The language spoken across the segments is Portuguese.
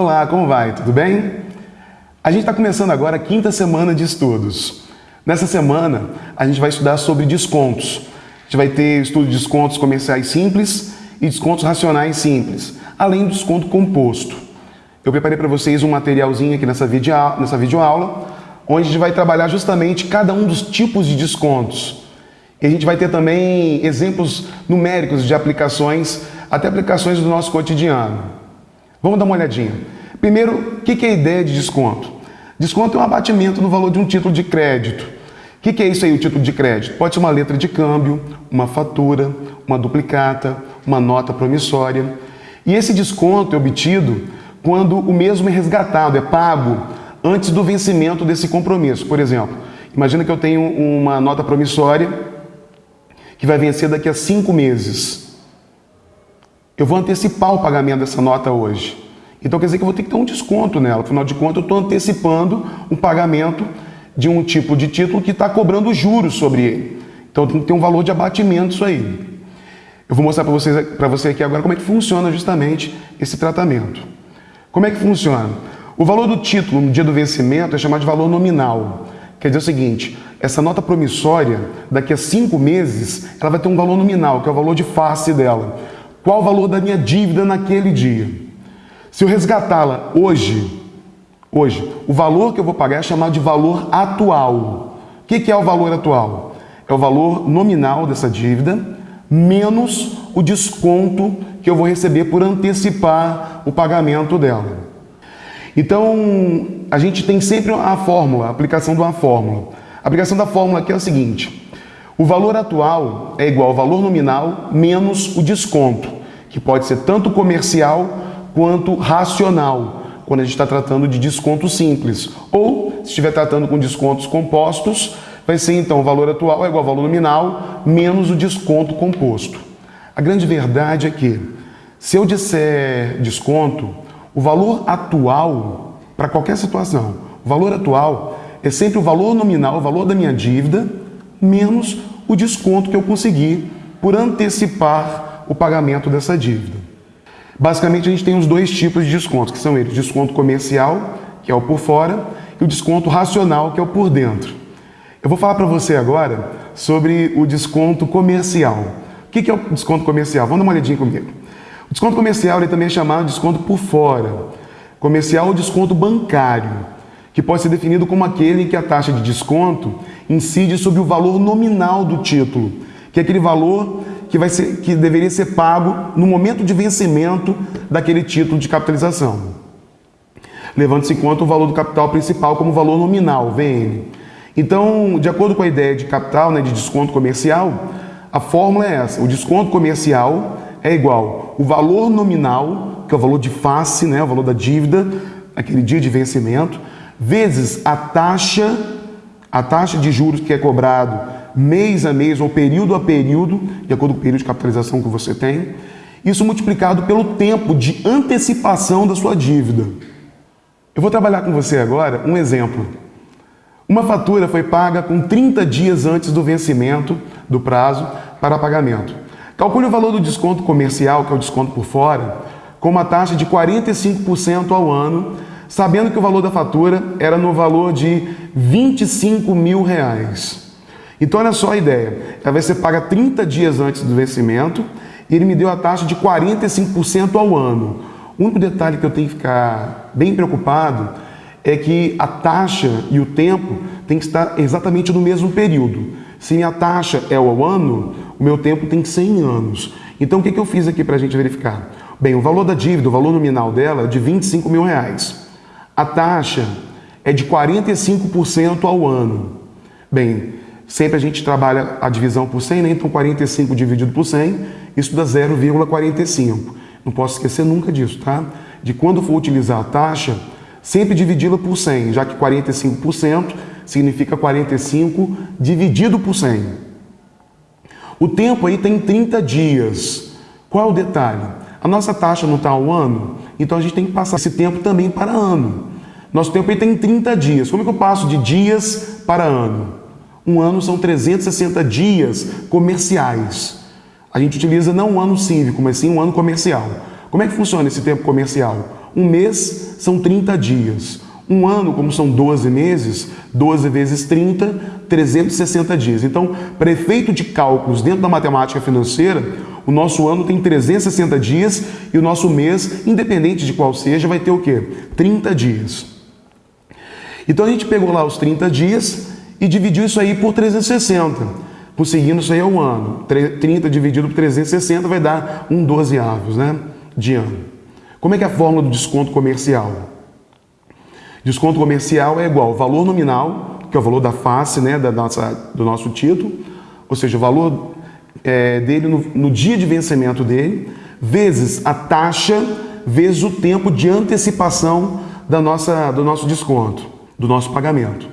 Olá, como vai? Tudo bem? A gente está começando agora a quinta semana de estudos. Nessa semana, a gente vai estudar sobre descontos. A gente vai ter estudo de descontos comerciais simples e descontos racionais simples, além do desconto composto. Eu preparei para vocês um materialzinho aqui nessa, video, nessa videoaula, onde a gente vai trabalhar justamente cada um dos tipos de descontos. E a gente vai ter também exemplos numéricos de aplicações, até aplicações do nosso cotidiano. Vamos dar uma olhadinha. Primeiro, o que é a ideia de desconto? Desconto é um abatimento no valor de um título de crédito. O que é isso aí, o título de crédito? Pode ser uma letra de câmbio, uma fatura, uma duplicata, uma nota promissória. E esse desconto é obtido quando o mesmo é resgatado, é pago antes do vencimento desse compromisso. Por exemplo, imagina que eu tenho uma nota promissória que vai vencer daqui a cinco meses. Eu vou antecipar o pagamento dessa nota hoje. Então quer dizer que eu vou ter que ter um desconto nela. Afinal de contas, eu estou antecipando um pagamento de um tipo de título que está cobrando juros sobre ele. Então tem que ter um valor de abatimento isso aí. Eu vou mostrar para vocês, para você aqui agora como é que funciona justamente esse tratamento. Como é que funciona? O valor do título no dia do vencimento é chamado de valor nominal. Quer dizer o seguinte, essa nota promissória, daqui a cinco meses, ela vai ter um valor nominal, que é o valor de face dela. Qual o valor da minha dívida naquele dia? Se eu resgatá-la hoje, hoje, o valor que eu vou pagar é chamado de valor atual. O que é o valor atual? É o valor nominal dessa dívida, menos o desconto que eu vou receber por antecipar o pagamento dela. Então, a gente tem sempre a fórmula, a aplicação de uma fórmula. A aplicação da fórmula aqui é o seguinte, o valor atual é igual ao valor nominal menos o desconto que pode ser tanto comercial quanto racional, quando a gente está tratando de desconto simples. Ou, se estiver tratando com descontos compostos, vai ser então o valor atual é igual ao valor nominal menos o desconto composto. A grande verdade é que, se eu disser desconto, o valor atual, para qualquer situação, o valor atual é sempre o valor nominal, o valor da minha dívida, menos o desconto que eu consegui por antecipar o pagamento dessa dívida. Basicamente, a gente tem os dois tipos de descontos, que são eles, desconto comercial, que é o por fora, e o desconto racional, que é o por dentro. Eu vou falar para você agora sobre o desconto comercial. O que é o desconto comercial? Vamos dar uma olhadinha comigo. O desconto comercial ele também é chamado de desconto por fora. Comercial ou desconto bancário, que pode ser definido como aquele em que a taxa de desconto incide sobre o valor nominal do título, que é aquele valor que, vai ser, que deveria ser pago no momento de vencimento daquele título de capitalização. Levando-se em conta o valor do capital principal como valor nominal, VN. Então, de acordo com a ideia de capital, né, de desconto comercial, a fórmula é essa. O desconto comercial é igual o valor nominal, que é o valor de face, né, o valor da dívida, aquele dia de vencimento, vezes a taxa, a taxa de juros que é cobrado mês a mês ou período a período, de acordo com o período de capitalização que você tem, isso multiplicado pelo tempo de antecipação da sua dívida. Eu vou trabalhar com você agora um exemplo. Uma fatura foi paga com 30 dias antes do vencimento do prazo para pagamento. Calcule o valor do desconto comercial, que é o desconto por fora, com uma taxa de 45% ao ano, sabendo que o valor da fatura era no valor de 25 mil reais. Então, olha só a ideia. Ela vai ser paga 30 dias antes do vencimento e ele me deu a taxa de 45% ao ano. O único detalhe que eu tenho que ficar bem preocupado é que a taxa e o tempo tem que estar exatamente no mesmo período. Se minha taxa é ao ano, o meu tempo tem 100 anos. Então, o que eu fiz aqui para a gente verificar? Bem, o valor da dívida, o valor nominal dela é de 25 mil reais. A taxa é de 45% ao ano. Bem, Sempre a gente trabalha a divisão por 100, né? então 45 dividido por 100, isso dá 0,45. Não posso esquecer nunca disso, tá? De quando for utilizar a taxa, sempre dividi-la por 100, já que 45% significa 45 dividido por 100. O tempo aí tem 30 dias. Qual é o detalhe? A nossa taxa não está ao ano, então a gente tem que passar esse tempo também para ano. Nosso tempo aí tem 30 dias. Como é que eu passo de dias para ano? Um ano são 360 dias comerciais. A gente utiliza não um ano cívico, mas sim um ano comercial. Como é que funciona esse tempo comercial? Um mês são 30 dias. Um ano, como são 12 meses, 12 vezes 30, 360 dias. Então, para efeito de cálculos dentro da matemática financeira, o nosso ano tem 360 dias e o nosso mês, independente de qual seja, vai ter o quê? 30 dias. Então a gente pegou lá os 30 dias e dividiu isso aí por 360. Conseguindo isso aí ao ano. 30 dividido por 360 vai dar um 12 avos, né? De ano. Como é que é a fórmula do desconto comercial? Desconto comercial é igual ao valor nominal, que é o valor da face, né, da nossa, do nosso título, ou seja, o valor é, dele no, no dia de vencimento dele, vezes a taxa, vezes o tempo de antecipação da nossa, do nosso desconto, do nosso pagamento.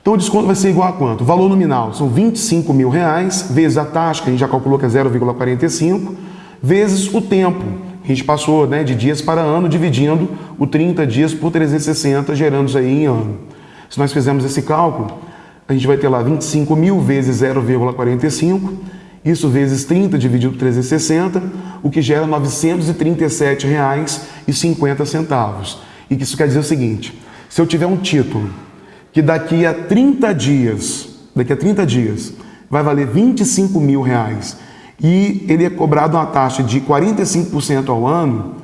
Então o desconto vai ser igual a quanto? Valor nominal são 25 mil reais, vezes a taxa, que a gente já calculou que é 0,45, vezes o tempo. A gente passou né, de dias para ano, dividindo o 30 dias por 360, gerando isso aí em ano. Se nós fizermos esse cálculo, a gente vai ter lá 25 mil vezes 0,45, isso vezes 30 dividido por 360, o que gera R$ 937,50. E isso quer dizer o seguinte, se eu tiver um título que daqui a 30 dias, daqui a 30 dias, vai valer 25 mil reais e ele é cobrado uma taxa de 45% ao ano,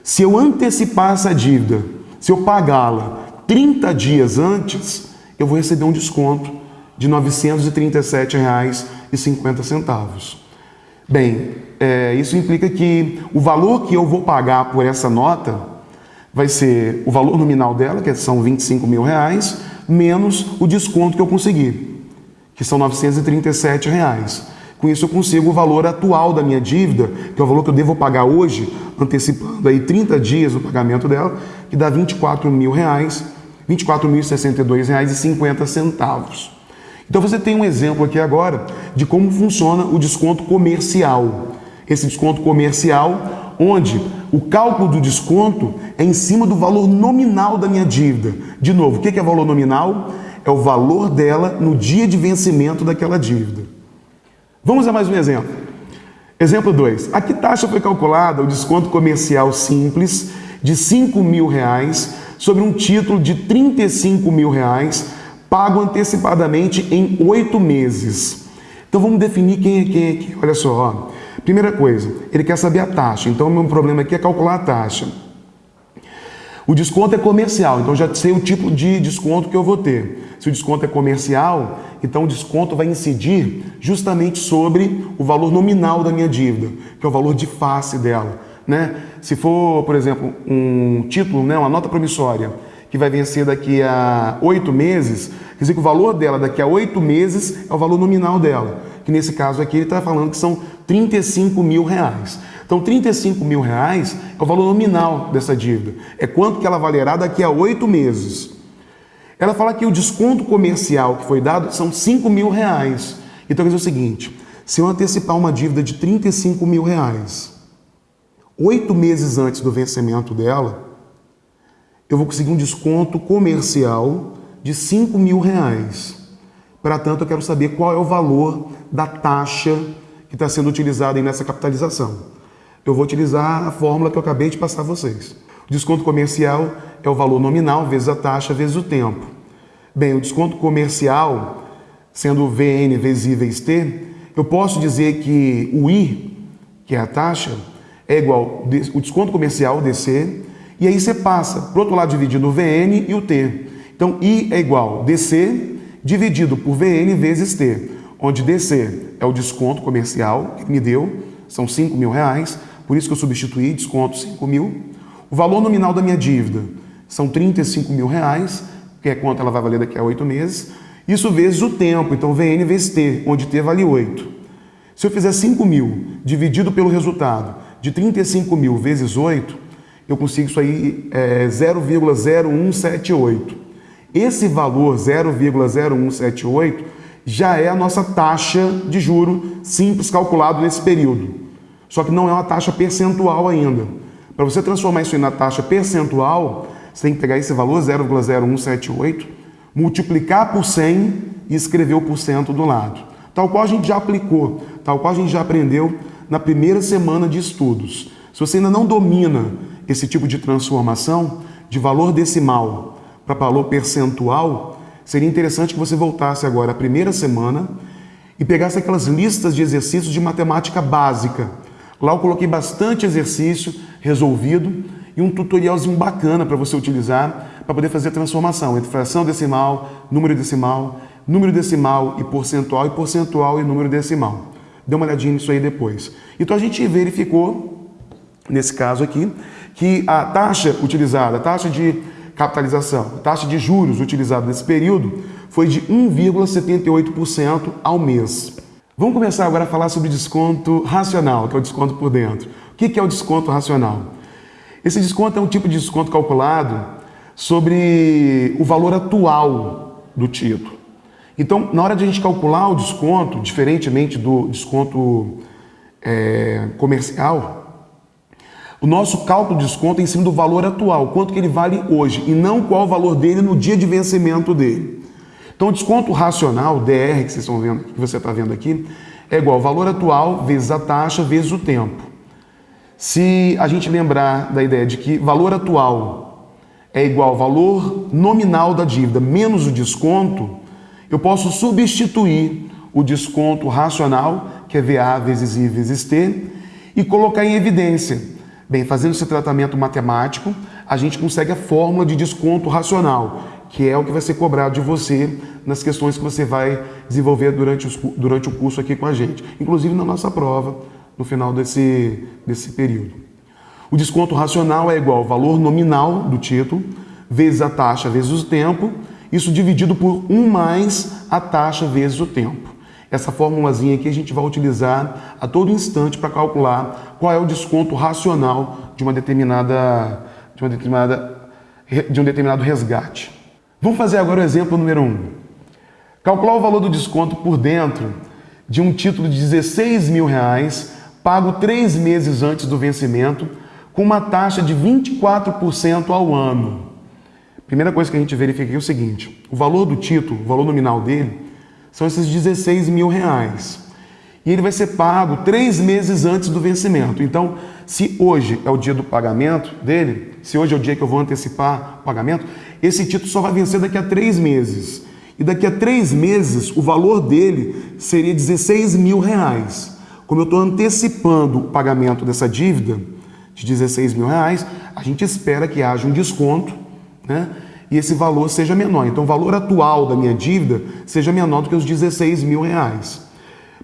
se eu antecipar essa dívida, se eu pagá-la 30 dias antes, eu vou receber um desconto de R$ 937,50. Bem, é, isso implica que o valor que eu vou pagar por essa nota vai ser o valor nominal dela, que são 25 mil reais, menos o desconto que eu consegui, que são 937 reais. Com isso eu consigo o valor atual da minha dívida, que é o valor que eu devo pagar hoje, antecipando aí 30 dias o pagamento dela, que dá 24 mil reais, 24.062 reais e 50 centavos. Então você tem um exemplo aqui agora de como funciona o desconto comercial. Esse desconto comercial, onde o cálculo do desconto é em cima do valor nominal da minha dívida. De novo, o que é valor nominal? É o valor dela no dia de vencimento daquela dívida. Vamos a mais um exemplo. Exemplo 2. A que taxa foi calculada o desconto comercial simples de 5 mil reais sobre um título de 35 mil reais pago antecipadamente em oito meses. Então vamos definir quem é quem aqui. Olha só, ó. Primeira coisa, ele quer saber a taxa. Então o meu problema aqui é calcular a taxa. O desconto é comercial, então já sei o tipo de desconto que eu vou ter. Se o desconto é comercial, então o desconto vai incidir justamente sobre o valor nominal da minha dívida, que é o valor de face dela. Né? Se for, por exemplo, um título, né, uma nota promissória, que vai vencer daqui a oito meses, quer dizer que o valor dela daqui a oito meses é o valor nominal dela, que nesse caso aqui ele está falando que são 35 mil reais. Então 35 mil reais é o valor nominal dessa dívida, é quanto que ela valerá daqui a oito meses. Ela fala que o desconto comercial que foi dado são 5 mil reais. Então quer dizer o seguinte, se eu antecipar uma dívida de 35 mil reais, oito meses antes do vencimento dela, eu vou conseguir um desconto comercial de 5 mil reais. Para tanto, eu quero saber qual é o valor da taxa que está sendo utilizada nessa capitalização. Eu vou utilizar a fórmula que eu acabei de passar a vocês. O desconto comercial é o valor nominal vezes a taxa vezes o tempo. Bem, o desconto comercial, sendo VN vezes I vezes T, eu posso dizer que o I, que é a taxa, é igual o desconto comercial, DC, e aí você passa, para o outro lado, dividindo o VN e o T. Então, I é igual DC dividido por VN vezes T, onde DC é o desconto comercial que me deu, são 5 mil reais, por isso que eu substituí, desconto 5 mil. O valor nominal da minha dívida são 35 mil reais, que é quanto ela vai valer daqui a 8 meses. Isso vezes o tempo, então VN vezes T, onde T vale 8. Se eu fizer 5 mil dividido pelo resultado de 35 mil vezes 8, eu consigo isso aí é, 0,0178. Esse valor 0,0178 já é a nossa taxa de juro simples calculado nesse período. Só que não é uma taxa percentual ainda. Para você transformar isso na taxa percentual, você tem que pegar esse valor 0,0178, multiplicar por 100 e escrever o porcento do lado. Tal qual a gente já aplicou, tal qual a gente já aprendeu na primeira semana de estudos. Se você ainda não domina esse tipo de transformação de valor decimal para valor percentual, seria interessante que você voltasse agora à primeira semana e pegasse aquelas listas de exercícios de matemática básica. Lá eu coloquei bastante exercício resolvido e um tutorialzinho bacana para você utilizar para poder fazer a transformação entre fração decimal, número decimal, número decimal e percentual, e percentual e número decimal. Dê uma olhadinha nisso aí depois. Então a gente verificou, nesse caso aqui, que a taxa utilizada, a taxa de capitalização, a taxa de juros utilizada nesse período foi de 1,78% ao mês. Vamos começar agora a falar sobre desconto racional, que é o desconto por dentro. O que é o desconto racional? Esse desconto é um tipo de desconto calculado sobre o valor atual do título. Então, na hora de a gente calcular o desconto, diferentemente do desconto é, comercial, o nosso cálculo de desconto é em cima do valor atual, quanto que ele vale hoje, e não qual o valor dele no dia de vencimento dele. Então, o desconto racional, DR, que, vocês estão vendo, que você está vendo aqui, é igual ao valor atual vezes a taxa vezes o tempo. Se a gente lembrar da ideia de que valor atual é igual ao valor nominal da dívida menos o desconto, eu posso substituir o desconto racional, que é VA vezes I vezes T, e colocar em evidência. Bem, fazendo esse tratamento matemático, a gente consegue a fórmula de desconto racional, que é o que vai ser cobrado de você nas questões que você vai desenvolver durante, os, durante o curso aqui com a gente, inclusive na nossa prova, no final desse, desse período. O desconto racional é igual ao valor nominal do título, vezes a taxa vezes o tempo, isso dividido por 1 mais a taxa vezes o tempo. Essa formulazinha aqui a gente vai utilizar a todo instante para calcular qual é o desconto racional de uma determinada, de uma determinada de um determinado resgate. Vamos fazer agora o exemplo número 1. Calcular o valor do desconto por dentro de um título de 16 mil reais, pago três meses antes do vencimento, com uma taxa de 24% ao ano. Primeira coisa que a gente verifica é o seguinte, o valor do título, o valor nominal dele, são esses 16 mil reais. E ele vai ser pago três meses antes do vencimento. Então, se hoje é o dia do pagamento dele, se hoje é o dia que eu vou antecipar o pagamento, esse título só vai vencer daqui a três meses. E daqui a três meses, o valor dele seria 16 mil reais. Como eu estou antecipando o pagamento dessa dívida de 16 mil reais, a gente espera que haja um desconto né? E esse valor seja menor. Então, o valor atual da minha dívida seja menor do que os 16 mil reais.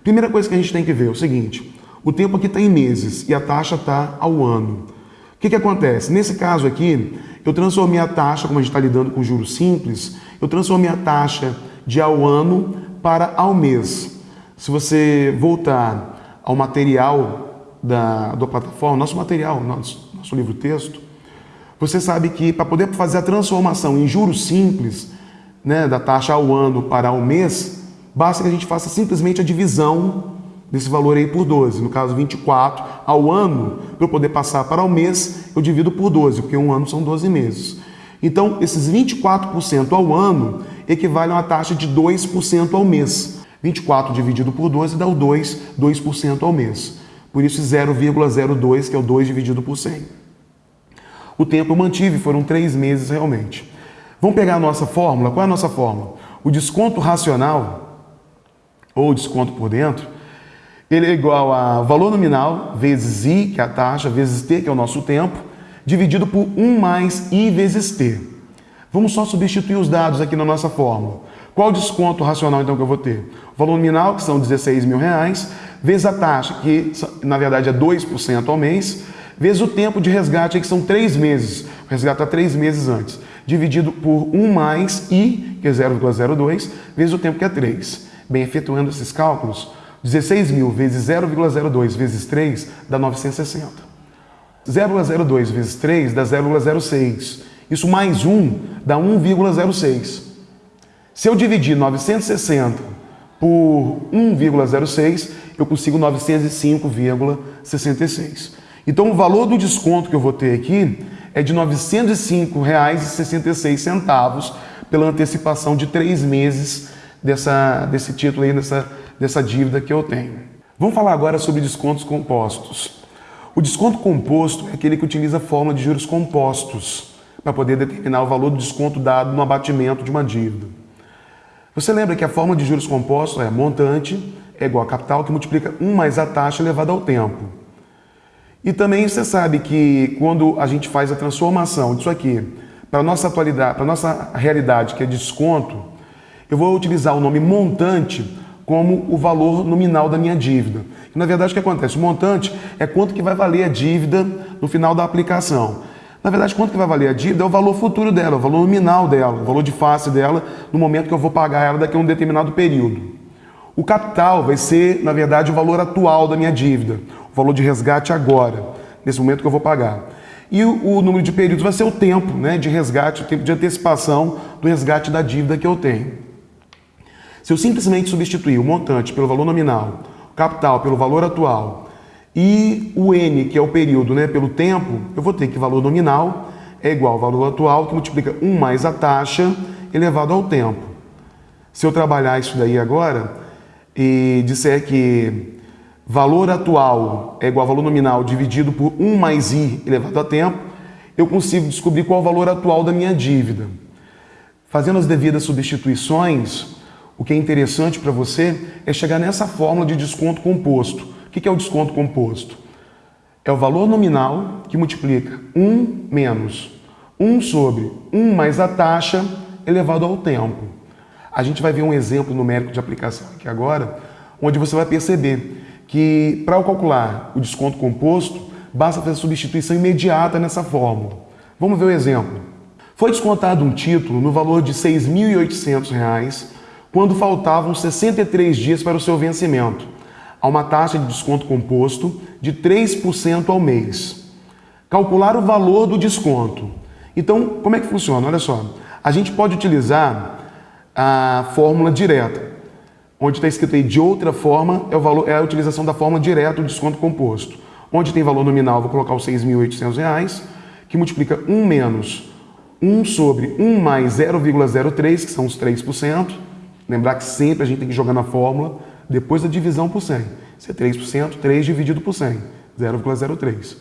Primeira coisa que a gente tem que ver é o seguinte, o tempo aqui está em meses e a taxa está ao ano. O que, que acontece? Nesse caso aqui, eu transformei a taxa, como a gente está lidando com juros simples, eu transformei a taxa de ao ano para ao mês. Se você voltar ao material da, da plataforma, nosso material, nosso, nosso livro-texto, você sabe que para poder fazer a transformação em juros simples, né, da taxa ao ano para ao mês, basta que a gente faça simplesmente a divisão desse valor aí por 12. No caso, 24 ao ano, para eu poder passar para o mês, eu divido por 12, porque um ano são 12 meses. Então, esses 24% ao ano equivalem a uma taxa de 2% ao mês. 24 dividido por 12 dá o 2, 2% ao mês. Por isso, 0,02, que é o 2 dividido por 100. O tempo eu mantive, foram três meses realmente. Vamos pegar a nossa fórmula? Qual é a nossa fórmula? O desconto racional, ou desconto por dentro, ele é igual a valor nominal vezes I, que é a taxa, vezes T, que é o nosso tempo, dividido por 1 mais I vezes T. Vamos só substituir os dados aqui na nossa fórmula. Qual o desconto racional então que eu vou ter? O valor nominal, que são 16 mil reais, vezes a taxa, que na verdade é 2% ao mês, vezes o tempo de resgate, que são três meses. Está três meses antes. Dividido por 1 mais I, que é 0,02, vezes o tempo que é 3. Bem, efetuando esses cálculos, 16 mil vezes 0,02 vezes 3 dá 960. 0,02 vezes 3 dá 0,06. Isso mais 1 dá 1,06. Se eu dividir 960 por 1,06, eu consigo 905,66. Então o valor do desconto que eu vou ter aqui é de R$ 905,66 pela antecipação de três meses dessa, desse título aí, dessa, dessa dívida que eu tenho. Vamos falar agora sobre descontos compostos. O desconto composto é aquele que utiliza a fórmula de juros compostos para poder determinar o valor do desconto dado no abatimento de uma dívida. Você lembra que a fórmula de juros compostos é montante é igual a capital que multiplica 1 mais a taxa elevada ao tempo. E também você sabe que quando a gente faz a transformação disso aqui para a nossa atualidade, para nossa realidade, que é desconto, eu vou utilizar o nome montante como o valor nominal da minha dívida. E, na verdade, o que acontece? O montante é quanto que vai valer a dívida no final da aplicação. Na verdade, quanto que vai valer a dívida é o valor futuro dela, o valor nominal dela, o valor de face dela no momento que eu vou pagar ela daqui a um determinado período. O capital vai ser, na verdade, o valor atual da minha dívida, o valor de resgate agora, nesse momento que eu vou pagar. E o, o número de períodos vai ser o tempo né, de resgate, o tempo de antecipação do resgate da dívida que eu tenho. Se eu simplesmente substituir o montante pelo valor nominal, o capital pelo valor atual e o N, que é o período, né, pelo tempo, eu vou ter que valor nominal é igual ao valor atual, que multiplica 1 mais a taxa elevado ao tempo. Se eu trabalhar isso daí agora e disser que valor atual é igual ao valor nominal dividido por 1 mais i elevado a tempo, eu consigo descobrir qual é o valor atual da minha dívida. Fazendo as devidas substituições, o que é interessante para você é chegar nessa fórmula de desconto composto. O que é o desconto composto? É o valor nominal que multiplica 1 menos 1 sobre 1 mais a taxa elevado ao tempo. A gente vai ver um exemplo numérico de aplicação aqui agora, onde você vai perceber que para calcular o desconto composto, basta fazer a substituição imediata nessa fórmula. Vamos ver o exemplo. Foi descontado um título no valor de R$ 6.800 quando faltavam 63 dias para o seu vencimento, a uma taxa de desconto composto de 3% ao mês. Calcular o valor do desconto. Então, como é que funciona? Olha só, a gente pode utilizar a fórmula direta, onde está escrito aí de outra forma, é, o valor, é a utilização da fórmula direta do desconto composto. Onde tem valor nominal, vou colocar os R$ 6.800, que multiplica 1 menos 1 sobre 1 mais 0,03, que são os 3%, Lembrar que sempre a gente tem que jogar na fórmula depois da divisão por 100. Isso é 3%, 3 dividido por 100, 0,03.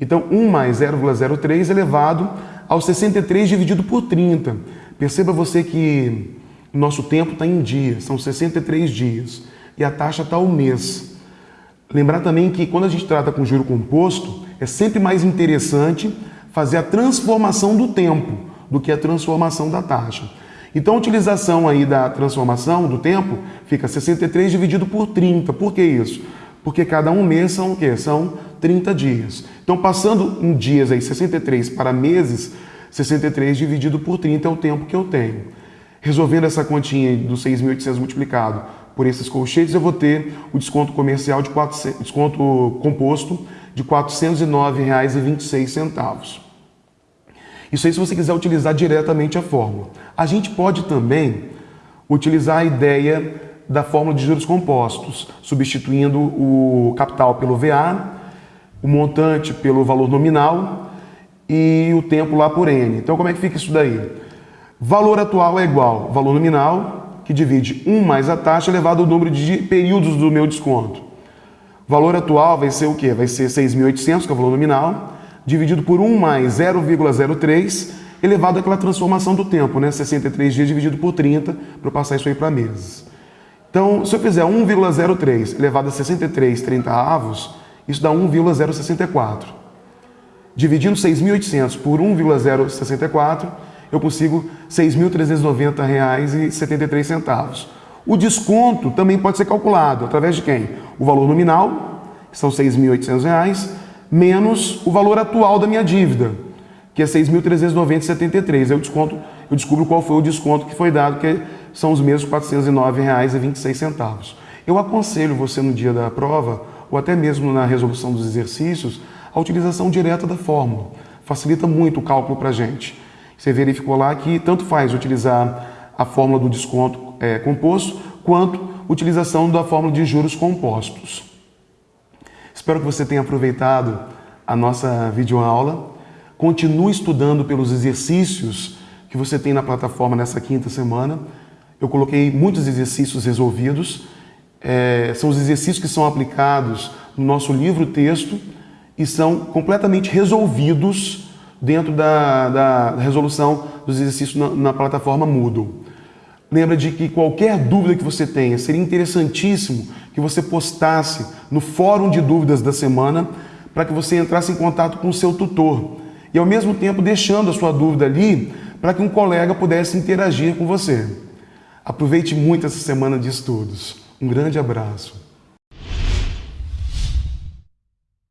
Então, 1 mais 0,03 elevado ao 63 dividido por 30. Perceba você que o nosso tempo está em dias, são 63 dias, e a taxa está ao mês. Lembrar também que quando a gente trata com juro composto, é sempre mais interessante fazer a transformação do tempo do que a transformação da taxa. Então a utilização aí da transformação do tempo fica 63 dividido por 30. Por que isso? Porque cada um mês são o quê? São 30 dias. Então passando em dias aí 63 para meses, 63 dividido por 30 é o tempo que eu tenho. Resolvendo essa continha dos 6.800 multiplicado por esses colchetes, eu vou ter o desconto comercial de 400, desconto composto de R$ 409,26. Isso aí se você quiser utilizar diretamente a fórmula. A gente pode também utilizar a ideia da fórmula de juros compostos, substituindo o capital pelo VA, o montante pelo valor nominal e o tempo lá por N. Então como é que fica isso daí? Valor atual é igual valor nominal, que divide 1 mais a taxa elevado ao número de períodos do meu desconto. Valor atual vai ser o quê? Vai ser 6.800, que é o valor nominal, dividido por 1 mais 0,03, elevado àquela transformação do tempo, né? 63 dias dividido por 30, para passar isso aí para meses. Então, se eu fizer 1,03 elevado a 63 30 avos, isso dá 1,064. Dividindo 6.800 por 1,064, eu consigo R$ 6.390,73. O desconto também pode ser calculado através de quem? O valor nominal, que são R$ 6.800, menos o valor atual da minha dívida, que é 6.390,73. Eu desconto, eu descubro qual foi o desconto que foi dado, que são os mesmos R$ 409,26. Eu aconselho você no dia da prova, ou até mesmo na resolução dos exercícios, a utilização direta da fórmula. Facilita muito o cálculo para a gente. Você verificou lá que tanto faz utilizar a fórmula do desconto é, composto, quanto utilização da fórmula de juros compostos. Espero que você tenha aproveitado a nossa videoaula. Continue estudando pelos exercícios que você tem na plataforma nessa quinta semana. Eu coloquei muitos exercícios resolvidos. É, são os exercícios que são aplicados no nosso livro-texto e são completamente resolvidos dentro da, da resolução dos exercícios na, na plataforma Moodle. Lembra de que qualquer dúvida que você tenha, seria interessantíssimo que você postasse no fórum de dúvidas da semana para que você entrasse em contato com o seu tutor e ao mesmo tempo deixando a sua dúvida ali para que um colega pudesse interagir com você. Aproveite muito essa semana de estudos. Um grande abraço.